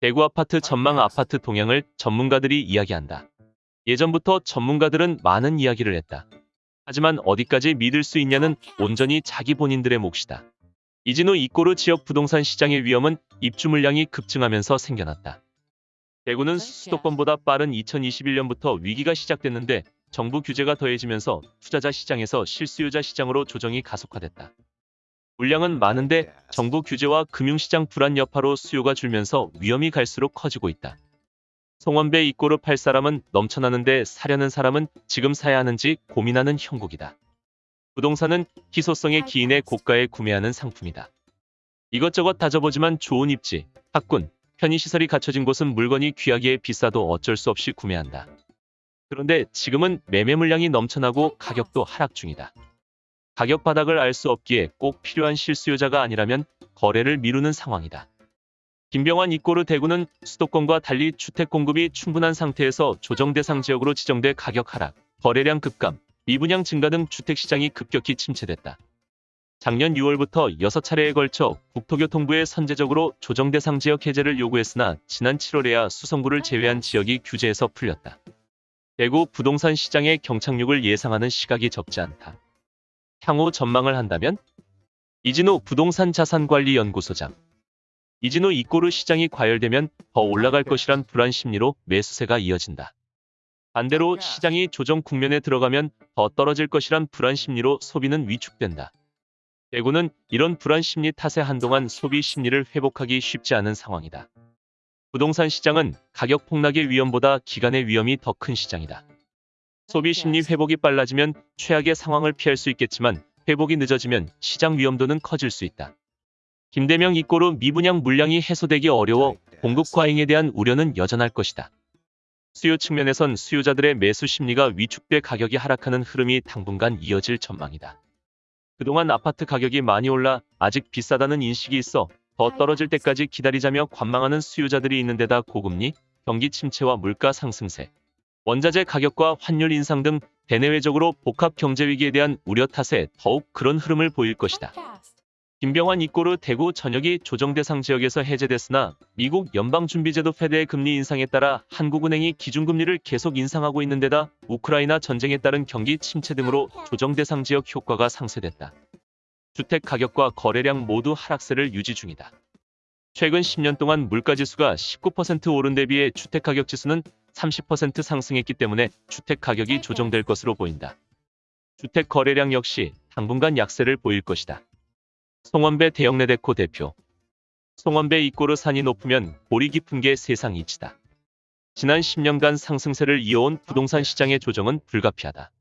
대구 아파트 전망 아파트 동향을 전문가들이 이야기한다. 예전부터 전문가들은 많은 이야기를 했다. 하지만 어디까지 믿을 수 있냐는 온전히 자기 본인들의 몫이다. 이진우 이꼬르 지역 부동산 시장의 위험은 입주 물량이 급증하면서 생겨났다. 대구는 수도권보다 빠른 2021년부터 위기가 시작됐는데 정부 규제가 더해지면서 투자자 시장에서 실수요자 시장으로 조정이 가속화됐다. 물량은 많은데 정부 규제와 금융시장 불안 여파로 수요가 줄면서 위험이 갈수록 커지고 있다. 송원배 이꼬르 팔 사람은 넘쳐나는데 사려는 사람은 지금 사야 하는지 고민하는 형국이다. 부동산은 희소성의 기인의 고가에 구매하는 상품이다. 이것저것 다져보지만 좋은 입지, 학군, 편의시설이 갖춰진 곳은 물건이 귀하기에 비싸도 어쩔 수 없이 구매한다. 그런데 지금은 매매 물량이 넘쳐나고 가격도 하락 중이다. 가격 바닥을 알 수 없기에 꼭 필요한 실수요자가 아니라면 거래를 미루는 상황이다. 김병환 이꼬르 대구는 수도권과 달리 주택 공급이 충분한 상태에서 조정 대상 지역으로 지정돼 가격 하락, 거래량 급감, 미분양 증가 등 주택시장이 급격히 침체됐다. 작년 6월부터 6차례에 걸쳐 국토교통부에 선제적으로 조정 대상 지역 해제를 요구했으나 지난 7월에야 수성구를 제외한 지역이 규제에서 풀렸다. 대구 부동산 시장의 경착륙을 예상하는 시각이 적지 않다. 향후 전망을 한다면 이진호 부동산 자산관리연구소장 이진호 이꼬르 시장이 과열되면 더 올라갈 것이란 불안 심리로 매수세가 이어진다. 반대로 시장이 조정 국면에 들어가면 더 떨어질 것이란 불안 심리로 소비는 위축된다. 대구는 이런 불안 심리 탓에 한동안 소비 심리를 회복하기 쉽지 않은 상황이다. 부동산 시장은 가격 폭락의 위험보다 기간의 위험이 더 큰 시장이다. 소비 심리 회복이 빨라지면 최악의 상황을 피할 수 있겠지만 회복이 늦어지면 시장 위험도는 커질 수 있다. 김대명 이꼬르 미분양 물량이 해소되기 어려워 공급 과잉에 대한 우려는 여전할 것이다. 수요 측면에선 수요자들의 매수 심리가 위축돼 가격이 하락하는 흐름이 당분간 이어질 전망이다. 그동안 아파트 가격이 많이 올라 아직 비싸다는 인식이 있어 더 떨어질 때까지 기다리자며 관망하는 수요자들이 있는 데다 고금리, 경기 침체와 물가 상승세, 원자재 가격과 환율 인상 등 대내외적으로 복합 경제 위기에 대한 우려 탓에 더욱 그런 흐름을 보일 것이다. 김병환 이꼬르 대구 전역이 조정 대상 지역에서 해제됐으나 미국 연방준비제도 페드의 금리 인상에 따라 한국은행이 기준금리를 계속 인상하고 있는 데다 우크라이나 전쟁에 따른 경기 침체 등으로 조정 대상 지역 효과가 상쇄됐다. 주택 가격과 거래량 모두 하락세를 유지 중이다. 최근 10년 동안 물가지수가 19% 오른 대비해 주택가격 지수는 30% 상승했기 때문에 주택 가격이 조정될 것으로 보인다. 주택 거래량 역시 당분간 약세를 보일 것이다. 송원배 대형내데코 대표 송원배 이꼬르 산이 높으면 골이 깊은 게 세상 이치다. 지난 10년간 상승세를 이어온 부동산 시장의 조정은 불가피하다.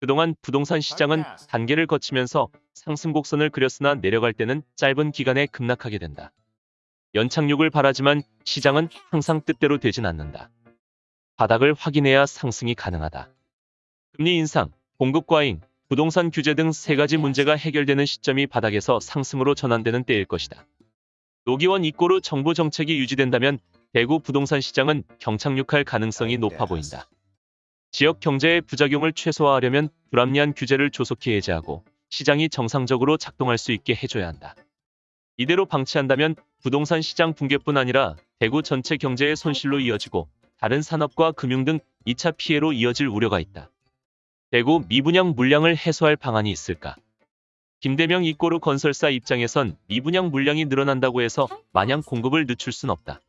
그동안 부동산 시장은 단계를 거치면서 상승 곡선을 그렸으나 내려갈 때는 짧은 기간에 급락하게 된다. 연착륙을 바라지만 시장은 항상 뜻대로 되진 않는다. 바닥을 확인해야 상승이 가능하다. 금리 인상, 공급 과잉, 부동산 규제 등 세 가지 문제가 해결되는 시점이 바닥에서 상승으로 전환되는 때일 것이다. 노기원 이꼬르 정부 정책이 유지된다면 대구 부동산 시장은 경착륙할 가능성이 높아 보인다. 지역 경제의 부작용을 최소화하려면 불합리한 규제를 조속히 해제하고 시장이 정상적으로 작동할 수 있게 해줘야 한다. 이대로 방치한다면 부동산 시장 붕괴뿐 아니라 대구 전체 경제의 손실로 이어지고 다른 산업과 금융 등 2차 피해로 이어질 우려가 있다. 대구 미분양 물량을 해소할 방안이 있을까? 김대명 이꼬르 건설사 입장에선 미분양 물량이 늘어난다고 해서 마냥 공급을 늦출 순 없다.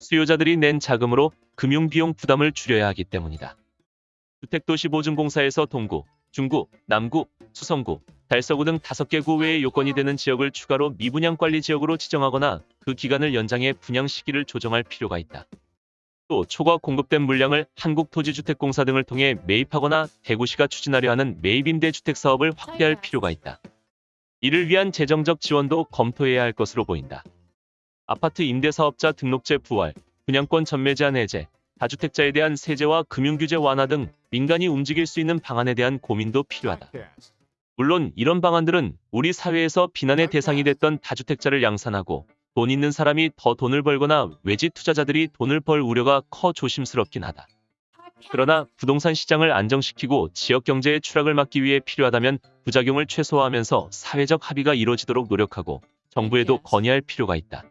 수요자들이 낸 자금으로 금융비용 부담을 줄여야 하기 때문이다. 주택도시보증공사에서 동구, 중구, 남구, 수성구, 달서구 등 5개 구 외의 요건이 되는 지역을 추가로 미분양 관리 지역으로 지정하거나 그 기간을 연장해 분양 시기를 조정할 필요가 있다. 또 초과 공급된 물량을 한국토지주택공사 등을 통해 매입하거나 대구시가 추진하려 하는 매입임대 주택 사업을 확대할 필요가 있다. 이를 위한 재정적 지원도 검토해야 할 것으로 보인다. 아파트 임대사업자 등록제 부활, 분양권 전매 제한 해제, 다주택자에 대한 세제와 금융규제 완화 등 민간이 움직일 수 있는 방안에 대한 고민도 필요하다. 물론 이런 방안들은 우리 사회에서 비난의 대상이 됐던 다주택자를 양산하고 돈 있는 사람이 더 돈을 벌거나 외지 투자자들이 돈을 벌 우려가 커 조심스럽긴 하다. 그러나 부동산 시장을 안정시키고 지역 경제의 추락을 막기 위해 필요하다면 부작용을 최소화하면서 사회적 합의가 이루어지도록 노력하고 정부에도 건의할 필요가 있다.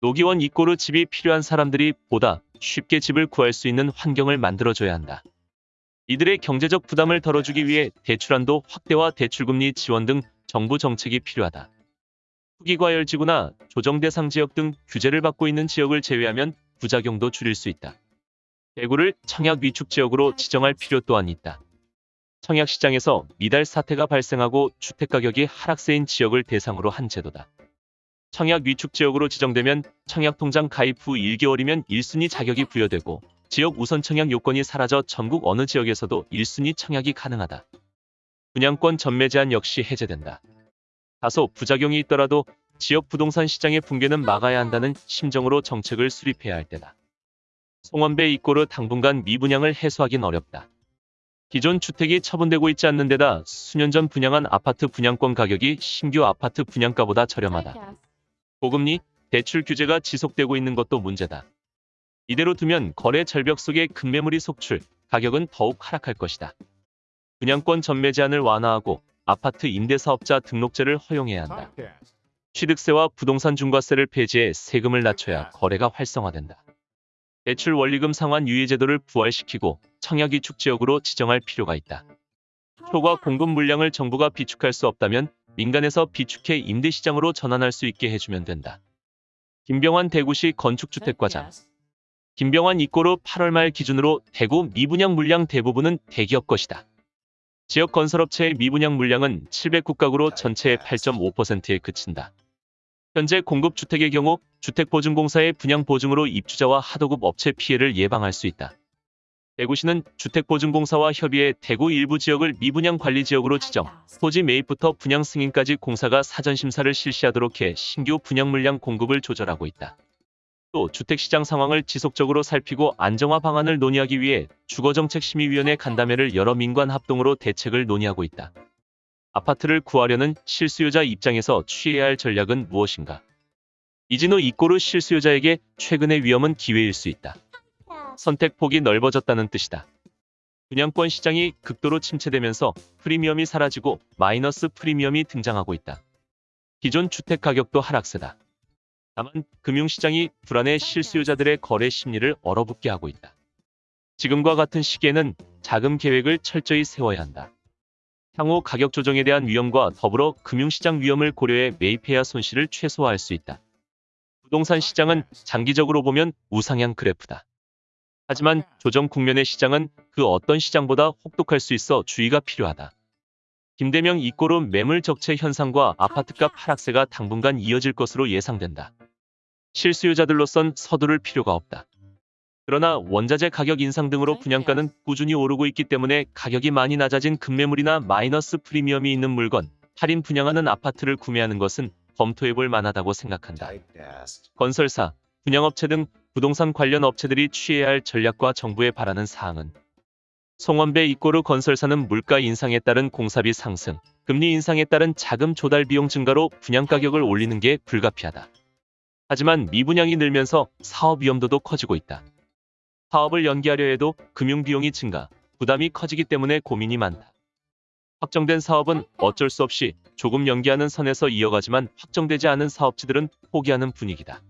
노기원 이꼬르 집이 필요한 사람들이 보다 쉽게 집을 구할 수 있는 환경을 만들어줘야 한다. 이들의 경제적 부담을 덜어주기 위해 대출한도 확대와 대출금리 지원 등 정부 정책이 필요하다. 후기과열지구나 조정 대상 지역 등 규제를 받고 있는 지역을 제외하면 부작용도 줄일 수 있다. 대구를 청약 위축 지역으로 지정할 필요 또한 있다. 청약 시장에서 미달 사태가 발생하고 주택 가격이 하락세인 지역을 대상으로 한 제도다. 청약 위축 지역으로 지정되면 청약 통장 가입 후 1개월이면 1순위 자격이 부여되고 지역 우선 청약 요건이 사라져 전국 어느 지역에서도 1순위 청약이 가능하다. 분양권 전매 제한 역시 해제된다. 다소 부작용이 있더라도 지역 부동산 시장의 붕괴는 막아야 한다는 심정으로 정책을 수립해야 할 때다. 송원배 이꼬르 당분간 미분양을 해소하긴 어렵다. 기존 주택이 처분되고 있지 않는 데다 수년 전 분양한 아파트 분양권 가격이 신규 아파트 분양가보다 저렴하다. 고금리, 대출 규제가 지속되고 있는 것도 문제다. 이대로 두면 거래 절벽 속에 급매물이 속출, 가격은 더욱 하락할 것이다. 분양권 전매 제한을 완화하고 아파트 임대사업자 등록제를 허용해야 한다. 취득세와 부동산 중과세를 폐지해 세금을 낮춰야 거래가 활성화된다. 대출 원리금 상환 유예 제도를 부활시키고 청약 위축 지역으로 지정할 필요가 있다. 초과 공급 물량을 정부가 비축할 수 없다면 민간에서 비축해 임대시장으로 전환할 수 있게 해주면 된다. 김병환 대구시 건축주택과장 김병환 이꼬르 8월 말 기준으로 대구 미분양 물량 대부분은 대기업 것이다. 지역 건설업체의 미분양 물량은 700국가구로 전체의 8.5%에 그친다. 현재 공급주택의 경우 주택보증공사의 분양보증으로 입주자와 하도급 업체 피해를 예방할 수 있다. 대구시는 주택보증공사와 협의해 대구 일부 지역을 미분양 관리 지역으로 지정, 토지 매입부터 분양 승인까지 공사가 사전 심사를 실시하도록 해 신규 분양 물량 공급을 조절하고 있다. 또 주택시장 상황을 지속적으로 살피고 안정화 방안을 논의하기 위해 주거정책심의위원회 간담회를 여러 민관 합동으로 대책을 논의하고 있다. 아파트를 구하려는 실수요자 입장에서 취해야 할 전략은 무엇인가? 이진호 이꼬르 실수요자에게 최근의 위험은 기회일 수 있다. 선택폭이 넓어졌다는 뜻이다. 분양권 시장이 극도로 침체되면서 프리미엄이 사라지고 마이너스 프리미엄이 등장하고 있다. 기존 주택 가격도 하락세다. 다만 금융시장이 불안해 실수요자들의 거래 심리를 얼어붙게 하고 있다. 지금과 같은 시기에는 자금 계획을 철저히 세워야 한다. 향후 가격 조정에 대한 위험과 더불어 금융시장 위험을 고려해 매입해야 손실을 최소화할 수 있다. 부동산 시장은 장기적으로 보면 우상향 그래프다. 하지만 조정 국면의 시장은 그 어떤 시장보다 혹독할 수 있어 주의가 필요하다. 김대명 이꼬르 매물 적체 현상과 아파트값 하락세가 당분간 이어질 것으로 예상된다. 실수요자들로선 서두를 필요가 없다. 그러나 원자재 가격 인상 등으로 분양가는 꾸준히 오르고 있기 때문에 가격이 많이 낮아진 급매물이나 마이너스 프리미엄이 있는 물건, 할인 분양하는 아파트를 구매하는 것은 검토해볼 만하다고 생각한다. 건설사, 분양업체 등 부동산 관련 업체들이 취해야 할 전략과 정부에 바라는 사항은 송원배 이꼬르 건설사는 물가 인상에 따른 공사비 상승, 금리 인상에 따른 자금 조달 비용 증가로 분양 가격을 올리는 게 불가피하다. 하지만 미분양이 늘면서 사업 위험도도 커지고 있다. 사업을 연기하려 해도 금융 비용이 증가, 부담이 커지기 때문에 고민이 많다. 확정된 사업은 어쩔 수 없이 조금 연기하는 선에서 이어가지만 확정되지 않은 사업체들은 포기하는 분위기다.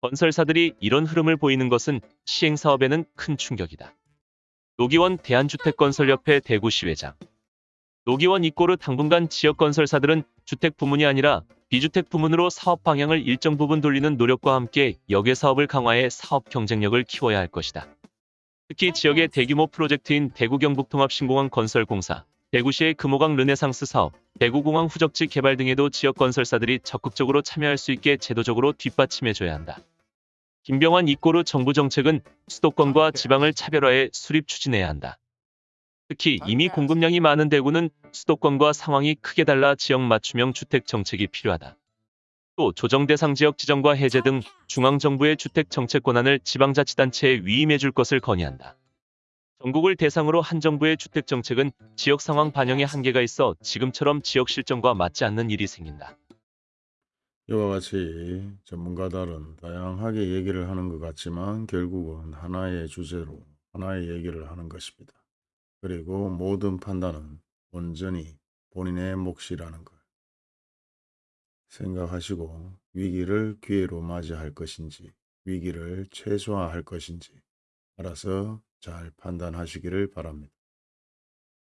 건설사들이 이런 흐름을 보이는 것은 시행사업에는 큰 충격이다. 노기원 대한주택건설협회 대구시회장 노기원 이꼬르 당분간 지역건설사들은 주택 부문이 아니라 비주택 부문으로 사업 방향을 일정 부분 돌리는 노력과 함께 역외 사업을 강화해 사업 경쟁력을 키워야 할 것이다. 특히 지역의 대규모 프로젝트인 대구 경북통합신공항 건설공사, 대구시의 금호강 르네상스 사업, 대구공항 후적지 개발 등에도 지역 건설사들이 적극적으로 참여할 수 있게 제도적으로 뒷받침해줘야 한다. 김병환 이꼬르 정부 정책은 수도권과 지방을 차별화해 수립 추진해야 한다. 특히 이미 공급량이 많은 대구는 수도권과 상황이 크게 달라 지역 맞춤형 주택 정책이 필요하다. 또 조정 대상 지역 지정과 해제 등 중앙정부의 주택 정책 권한을 지방자치단체에 위임해 줄 것을 건의한다. 전국을 대상으로 한 정부의 주택 정책은 지역 상황 반영에 한계가 있어 지금처럼 지역 실정과 맞지 않는 일이 생긴다. 이와 같이 전문가들은 다양하게 얘기를 하는 것 같지만 결국은 하나의 주제로 하나의 얘기를 하는 것입니다. 그리고 모든 판단은 온전히 본인의 몫이라는 것. 생각하시고 위기를 기회로 맞이할 것인지 위기를 최소화할 것인지 알아서 잘 판단하시기를 바랍니다.